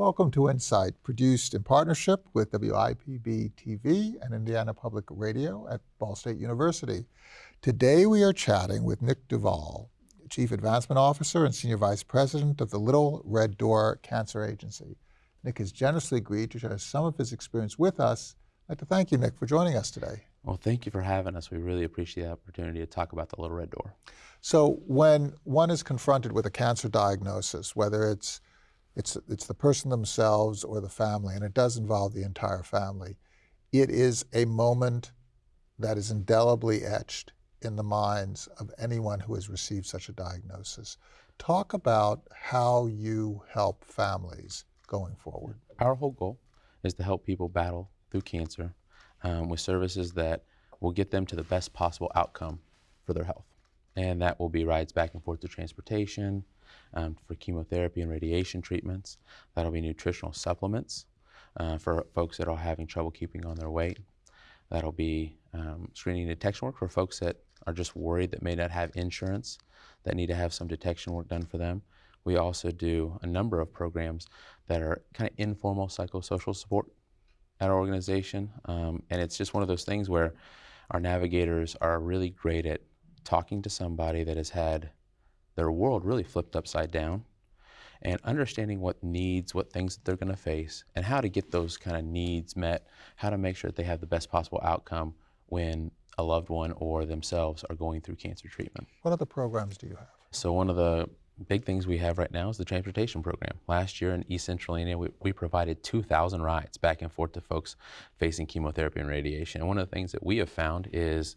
Welcome to Insight, produced in partnership with WIPB TV and Indiana Public Radio at Ball State University. Today we are chatting with Nick Duval, Chief Advancement Officer and Senior Vice President of the Little Red Door Cancer Agency. Nick has generously agreed to share some of his experience with us. I'd like to thank you, Nick, for joining us today. Well, thank you for having us. We really appreciate the opportunity to talk about the Little Red Door. So when one is confronted with a cancer diagnosis, whether it's it's, it's the person themselves or the family, and it does involve the entire family. It is a moment that is indelibly etched in the minds of anyone who has received such a diagnosis. Talk about how you help families going forward. Our whole goal is to help people battle through cancer um, with services that will get them to the best possible outcome for their health. And that will be rides back and forth to transportation, um, for chemotherapy and radiation treatments. That'll be nutritional supplements uh, for folks that are having trouble keeping on their weight. That'll be um, screening and detection work for folks that are just worried that may not have insurance, that need to have some detection work done for them. We also do a number of programs that are kind of informal psychosocial support at our organization. Um, and it's just one of those things where our navigators are really great at talking to somebody that has had their world really flipped upside down and understanding what needs, what things that they're going to face, and how to get those kind of needs met, how to make sure that they have the best possible outcome when a loved one or themselves are going through cancer treatment. What other programs do you have? So one of the big things we have right now is the transportation program. Last year in East Central Indiana, we, we provided 2,000 rides back and forth to folks facing chemotherapy and radiation. And one of the things that we have found is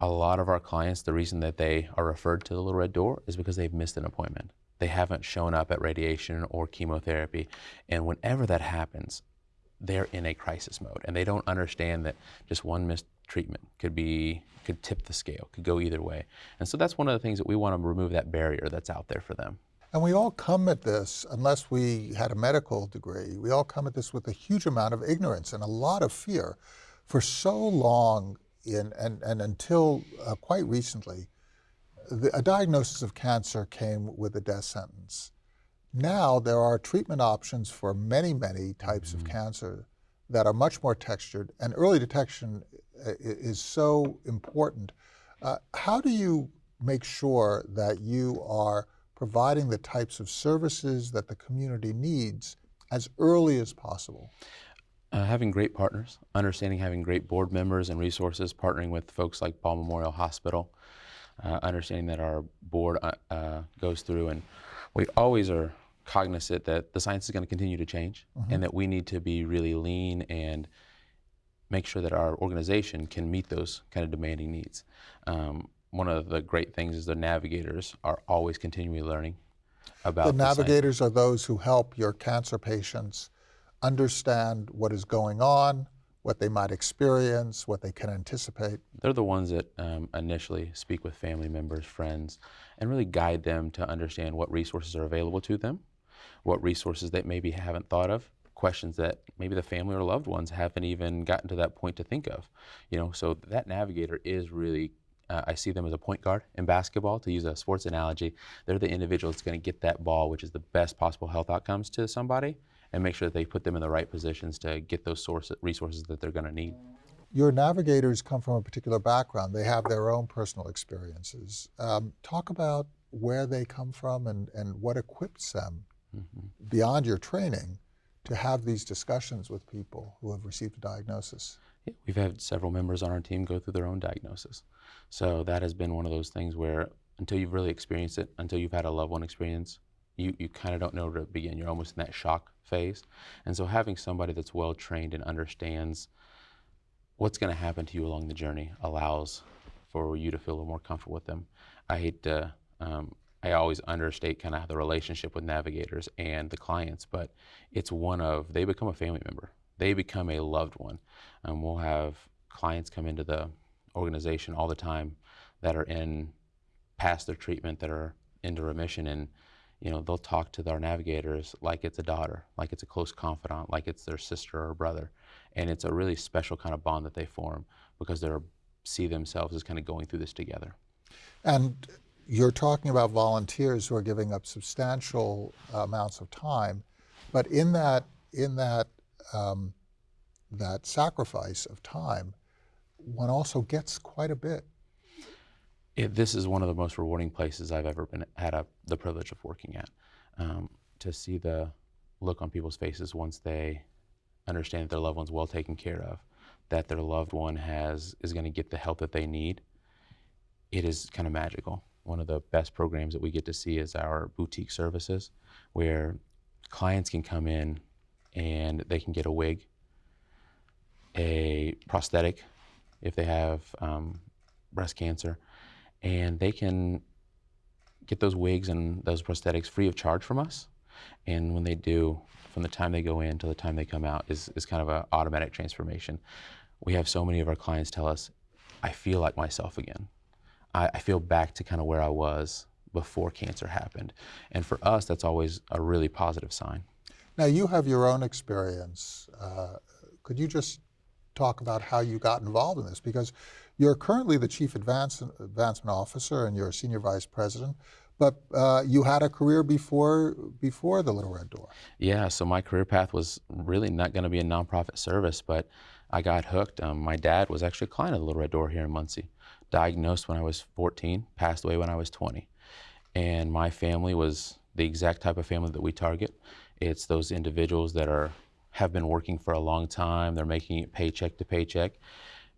a lot of our clients, the reason that they are referred to the Little Red Door is because they've missed an appointment. They haven't shown up at radiation or chemotherapy. And whenever that happens, they're in a crisis mode and they don't understand that just one missed treatment could be could tip the scale could go either way and so that's one of the things that we want to remove that barrier that's out there for them and we all come at this unless we had a medical degree we all come at this with a huge amount of ignorance and a lot of fear for so long in, and, and until uh, quite recently, the, a diagnosis of cancer came with a death sentence. Now there are treatment options for many, many types mm -hmm. of mm-hmm. cancer that are much more textured, and early detection uh, is so important. Uh, how do you make sure that you are providing the types of services that the community needs as early as possible? Uh, having great partners, understanding having great board members and resources, partnering with folks like Ball Memorial Hospital, uh, understanding that our board uh, uh goes through and we always are cognizant that the science is going to continue to change mm -hmm. and that we need to be really lean and make sure that our organization can meet those kind of demanding needs. Um, one of the great things is the navigators are always continually learning about the, the navigators science. are those who help your cancer patients understand what is going on, what they might experience, what they can anticipate. They're the ones that um, initially speak with family members, friends, and really guide them to understand what resources are available to them, what resources they maybe haven't thought of, questions that maybe the family or loved ones haven't even gotten to that point to think of. You know, so that navigator is really uh, I see them as a point guard in basketball, to use a sports analogy. They're the individual that's going to get that ball, which is the best possible health outcomes to somebody, and make sure that they put them in the right positions to get those source, resources that they're going to need. Your navigators come from a particular background. They have their own personal experiences. Um, talk about where they come from and, and what equips them mm -hmm. beyond your training to have these discussions with people who have received a diagnosis. Yeah, we've had several members on our team go through their own diagnosis. So that has been one of those things where until you've really experienced it, until you've had a loved one experience, you, you kind of don't know where to begin. You're almost in that shock phase. And so having somebody that's well trained and understands what's going to happen to you along the journey allows for you to feel a little more comfortable with them. I hate to, um, I always understate kind of the relationship with navigators and the clients, but it's one of, they become a family member. They become a loved one. Um, we'll have clients come into the organization all the time that are in past their treatment, that are into remission, and you know, they'll talk to our navigators like it's a daughter, like it's a close confidant, like it's their sister or brother. And it's a really special kind of bond that they form because they see themselves as kind of going through this together. And you're talking about volunteers who are giving up substantial amounts of time. But in that, in that, um, that sacrifice of time, one also gets quite a bit. It, this is one of the most rewarding places I've ever been had a, the privilege of working at. Um, to see the look on people's faces once they understand that their loved one's well taken care of, that their loved one has is going to get the help that they need. It is kind of magical. One of the best programs that we get to see is our boutique services, where clients can come in and they can get a wig, a prosthetic, if they have um, breast cancer, and they can get those wigs and those prosthetics free of charge from us. And when they do, from the time they go in to the time they come out, is, is kind of an automatic transformation. We have so many of our clients tell us, I feel like myself again. I, I feel back to kind of where I was before cancer happened. And for us, that's always a really positive sign. Now, you have your own experience. Uh, could you just talk about how you got involved in this? Because you're currently the Chief Advance, Advancement Officer and you're a Senior Vice President, but uh, you had a career before, before the Little Red Door. Yeah, so my career path was really not going to be a nonprofit service, but I got hooked. Um, my dad was actually a client of the Little Red Door here in Muncie. Diagnosed when I was 14, passed away when I was 20. And my family was the exact type of family that we target. It's those individuals that are have been working for a long time. They're making it paycheck to paycheck.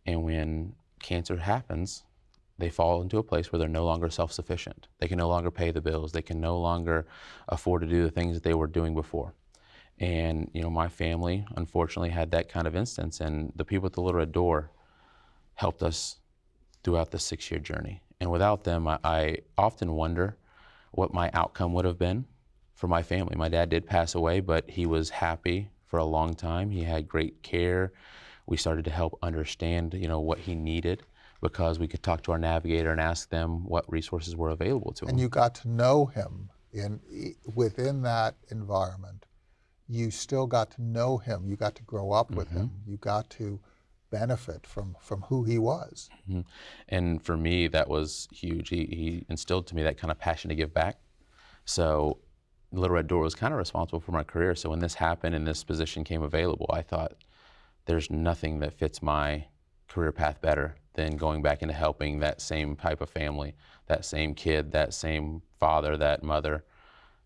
And when cancer happens, they fall into a place where they're no longer self-sufficient. They can no longer pay the bills. They can no longer afford to do the things that they were doing before. And you know, my family unfortunately had that kind of instance, and the people at the Little Red Door helped us throughout the six-year journey. And without them, I, I often wonder what my outcome would have been for my family. My dad did pass away, but he was happy for a long time. He had great care. We started to help understand, you know, what he needed because we could talk to our navigator and ask them what resources were available to him. And you got to know him in within that environment. You still got to know him. You got to grow up with mm -hmm. him. You got to benefit from from who he was. Mm -hmm. And for me, that was huge. He, he instilled to me that kind of passion to give back. So Little Red Door was kind of responsible for my career. So when this happened and this position came available, I thought there's nothing that fits my career path better than going back into helping that same type of family, that same kid, that same father, that mother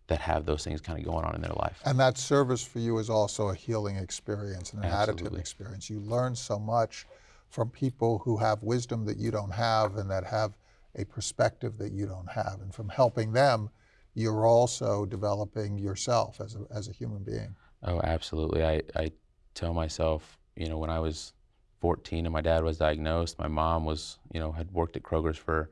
that have those things kind of going on in their life. And that service for you is also a healing experience and an Absolutely. additive experience. You learn so much from people who have wisdom that you don't have and that have a perspective that you don't have. And from helping them, you're also developing yourself as a, as a human being. Oh, absolutely. I, I tell myself, you know, when I was 14 and my dad was diagnosed, my mom was, you know, had worked at Kroger's for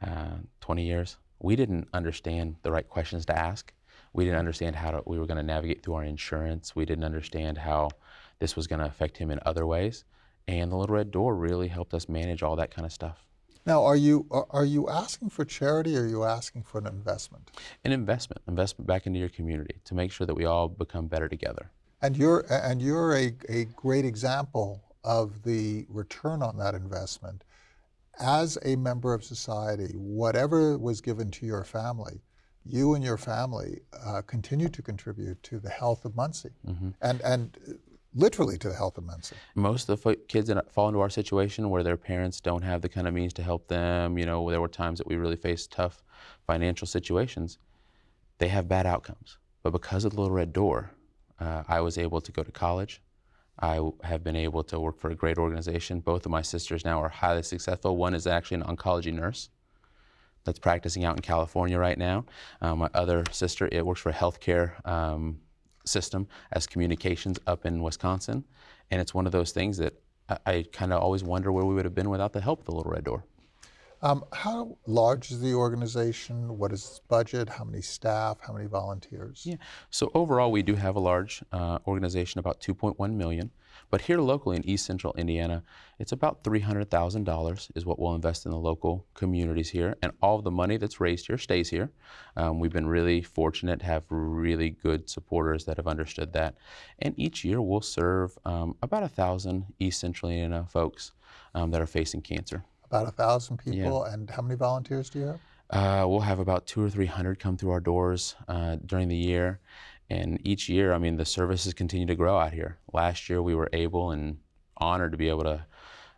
uh, 20 years. We didn't understand the right questions to ask. We didn't understand how to, we were going to navigate through our insurance. We didn't understand how this was going to affect him in other ways. And the Little Red Door really helped us manage all that kind of stuff. Now, are you are you asking for charity or are you asking for an investment? An investment, investment back into your community to make sure that we all become better together. And you're and you're a, a great example of the return on that investment. As a member of society, whatever was given to your family, you and your family uh, continue to contribute to the health of Muncie. Mm -hmm. And and literally to the health of Muncie. Most of the kids that fall into our situation where their parents don't have the kind of means to help them, you know, there were times that we really faced tough financial situations, they have bad outcomes. But because of the Little Red Door, uh, I was able to go to college. I have been able to work for a great organization. Both of my sisters now are highly successful. One is actually an oncology nurse that's practicing out in California right now. Um, my other sister, it works for a healthcare um, system as communications up in Wisconsin. And it's one of those things that I, I kind of always wonder where we would have been without the help of the Little Red Door. Um, how large is the organization? What is its budget? How many staff? How many volunteers? Yeah. So overall, we do have a large uh, organization, about 2.1 million. But here locally in East Central Indiana, it's about $300,000 is what we'll invest in the local communities here. And all the money that's raised here stays here. Um, we've been really fortunate to have really good supporters that have understood that. And each year we'll serve um, about a thousand East Central Indiana folks um, that are facing cancer. About a thousand people, yeah. and how many volunteers do you have? Uh, we'll have about two or three hundred come through our doors uh, during the year, And each year, I mean, the services continue to grow out here. Last year, we were able and honored to be able to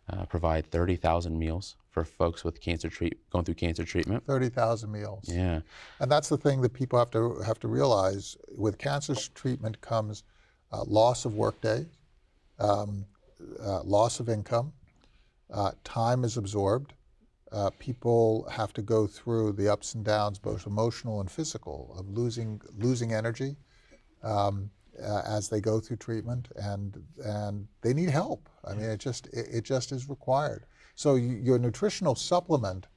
uh, provide 30,000 meals for folks with cancer treat going through cancer treatment. 30,000 meals. Yeah, And that's the thing that people have to have to realize. With cancer treatment comes uh, loss of work days, um, uh, loss of income, uh, time is absorbed. Uh, people have to go through the ups and downs, both emotional and physical, of losing losing energy um, uh, as they go through treatment, and and they need help. I mean, it just it, it just is required. So your nutritional supplement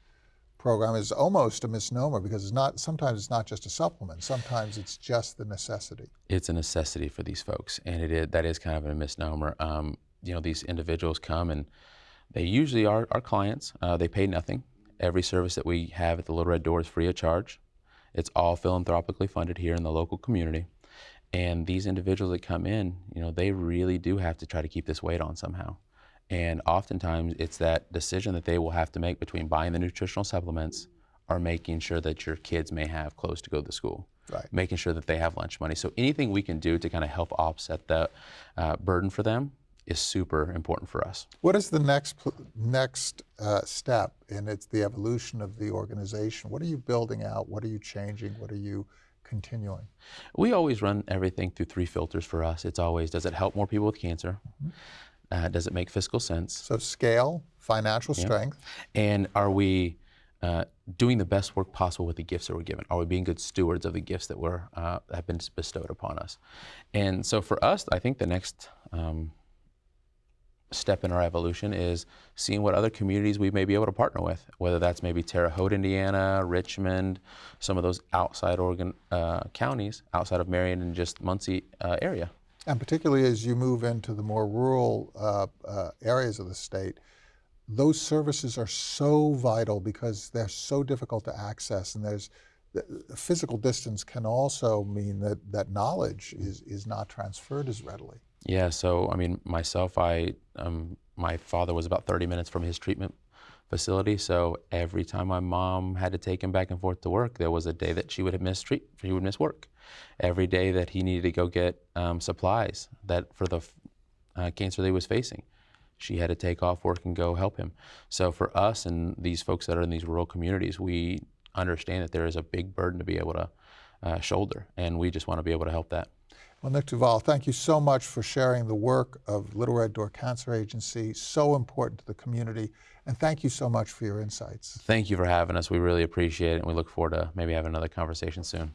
program is almost a misnomer because it's not. Sometimes it's not just a supplement. Sometimes it's just the necessity. it's a necessity for these folks, and it is, that is kind of a misnomer. Um, you know, these individuals come and they usually are our clients. Uh, they pay nothing. Every service that we have at the Little Red Door is free of charge. It's all philanthropically funded here in the local community. And these individuals that come in, you know, they really do have to try to keep this weight on somehow. And oftentimes it's that decision that they will have to make between buying the nutritional supplements or making sure that your kids may have clothes to go to school Right. making sure that they have lunch money. So anything we can do to kind of help offset the uh, burden for them is super important for us. What is the next next uh, step in its the evolution of the organization? What are you building out? What are you changing? What are you continuing? We always run everything through three filters for us. It's always does it help more people with cancer? Uh, does it make fiscal sense? So scale, financial strength, And are we uh, doing the best work possible with the gifts that we're given? Are we being good stewards of the gifts that were uh, have been bestowed upon us? And so for us, I think the next um, step in our evolution is seeing what other communities we may be able to partner with, whether that's maybe Terre Haute, Indiana, Richmond, some of those outside Oregon uh, counties, outside of Marion and just Muncie uh, area. and particularly as you move into the more rural uh, uh, areas of the state, those services are so vital because they're so difficult to access, and there's the physical distance can also mean that that knowledge is is not transferred as readily. Yeah, so I mean, myself, I um, my father was about 30 minutes from his treatment facility. So every time my mom had to take him back and forth to work, there was a day that she would have missed treat. She would miss work. Every day that he needed to go get um, supplies that for the uh, cancer he was facing, she had to take off work and go help him. So for us and these folks that are in these rural communities, we understand that there is a big burden to be able to uh, shoulder, and we just want to be able to help that. Well, Nick Duval, thank you so much for sharing the work of Little Red Door Cancer Agency, so important to the community, and thank you so much for your insights. Thank you for having us. We really appreciate it, and we look forward to maybe having another conversation soon.